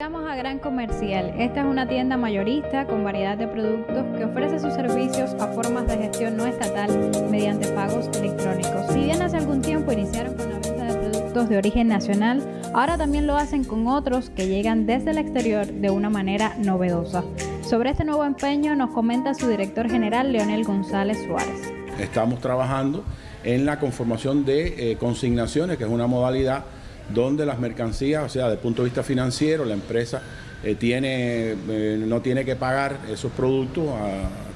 Llegamos a Gran Comercial. Esta es una tienda mayorista con variedad de productos que ofrece sus servicios a formas de gestión no estatal mediante pagos electrónicos. Si bien hace algún tiempo iniciaron con la venta de productos de origen nacional, ahora también lo hacen con otros que llegan desde el exterior de una manera novedosa. Sobre este nuevo empeño nos comenta su director general Leonel González Suárez. Estamos trabajando en la conformación de eh, consignaciones, que es una modalidad donde las mercancías, o sea, desde el punto de vista financiero, la empresa eh, tiene, eh, no tiene que pagar esos productos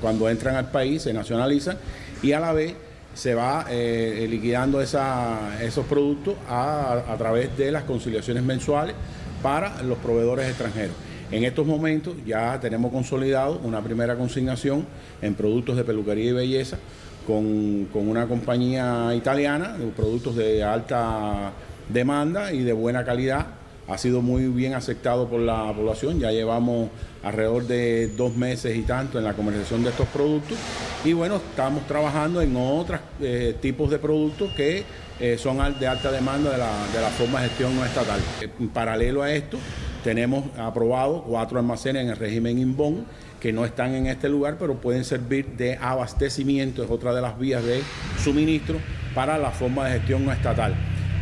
cuando entran al país, se nacionalizan y a la vez se va eh, liquidando esos productos a, a través de las conciliaciones mensuales para los proveedores extranjeros. En estos momentos ya tenemos consolidado una primera consignación en productos de peluquería y belleza con, con una compañía italiana, de productos de alta demanda y de buena calidad. Ha sido muy bien aceptado por la población, ya llevamos alrededor de dos meses y tanto en la comercialización de estos productos y bueno, estamos trabajando en otros eh, tipos de productos que eh, son de alta demanda de la, de la forma de gestión no estatal. En paralelo a esto, tenemos aprobado cuatro almacenes en el régimen INBON que no están en este lugar, pero pueden servir de abastecimiento, es otra de las vías de suministro para la forma de gestión no estatal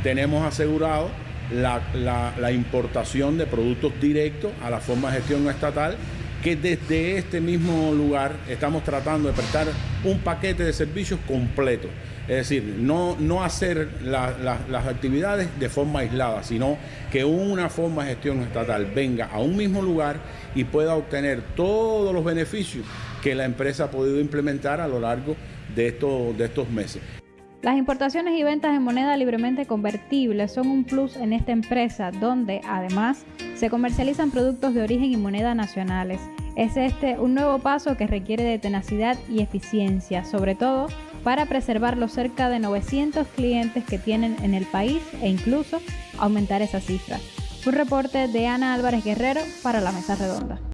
tenemos asegurado la, importación de productos directos a la forma de gestión estatal que desde este mismo lugar estamos tratando de prestar un paquete de servicios completo. Es decir, no, no hacer las actividades de forma aislada, sino que una forma de gestión estatal venga a un mismo lugar y pueda obtener todos los beneficios que la empresa ha podido implementar a lo largo de estos, de estos meses. Las importaciones y ventas en moneda libremente convertible son un plus en esta empresa donde además se comercializan productos de origen y moneda nacionales. Es este un nuevo paso que requiere de tenacidad y eficiencia, sobre todo para preservar los cerca de 900 clientes que tienen en el país e incluso aumentar esa cifra. Un reporte de Ana Álvarez Guerrero para la Mesa Redonda.